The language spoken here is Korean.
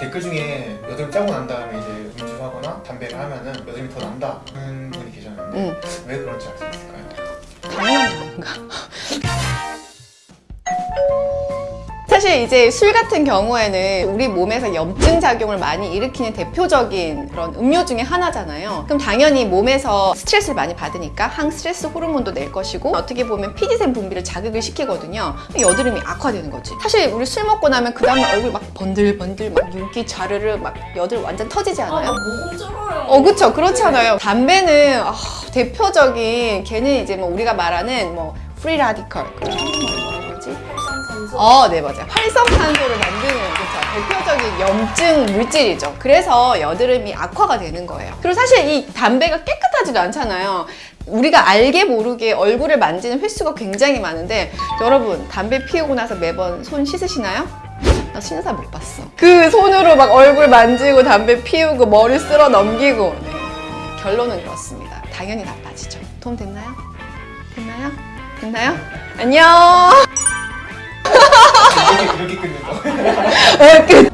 댓글 중에 여드름 짜고 난 다음에 이제 음주를 하거나 담배를 하면은 여드름이 더 난다 하는 분이 계셨는데 음. 왜 그런지 알 수 있을까요? 당연한 건가? 사실 이제 술 같은 경우에는 우리 몸에서 염증 작용을 많이 일으키는 대표적인 그런 음료 중에 하나잖아요. 그럼 당연히 몸에서 스트레스를 많이 받으니까 항스트레스 호르몬도 낼 것이고 어떻게 보면 피지샘 분비를 자극을 시키거든요. 여드름이 악화되는 거지. 사실 우리 술 먹고 나면 그 다음에 얼굴 막 번들번들 막 윤기 자르르 막 여드름 완전 터지지 않아요? 쩔어요. 어, 그쵸. 그렇잖아요. 담배는 아, 대표적인 걔는 이제 뭐 우리가 말하는 뭐 free radical 그런 한국말로 뭐라 그러지? 어, 네 맞아요. 활성산소를 만드는 그쵸. 대표적인 염증 물질이죠. 그래서 여드름이 악화가 되는 거예요. 그리고 사실 이 담배가 깨끗하지도 않잖아요. 우리가 알게 모르게 얼굴을 만지는 횟수가 굉장히 많은데 여러분 담배 피우고 나서 매번 손 씻으시나요? 나 사람 못 봤어. 그 손으로 막 얼굴 만지고 담배 피우고 머리 쓸어 넘기고 네. 결론은 그렇습니다. 당연히 나빠지죠. 도움 됐나요? 됐나요? 됐나요? 안녕. 이렇게, 이렇게 끊는 거 어, 끝.